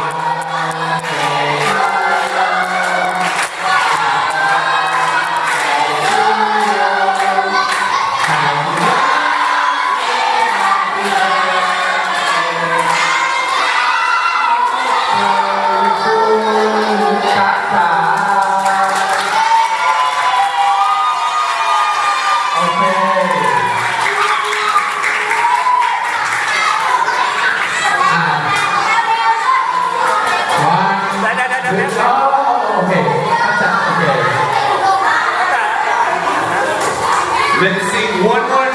Amen. Let's sing one more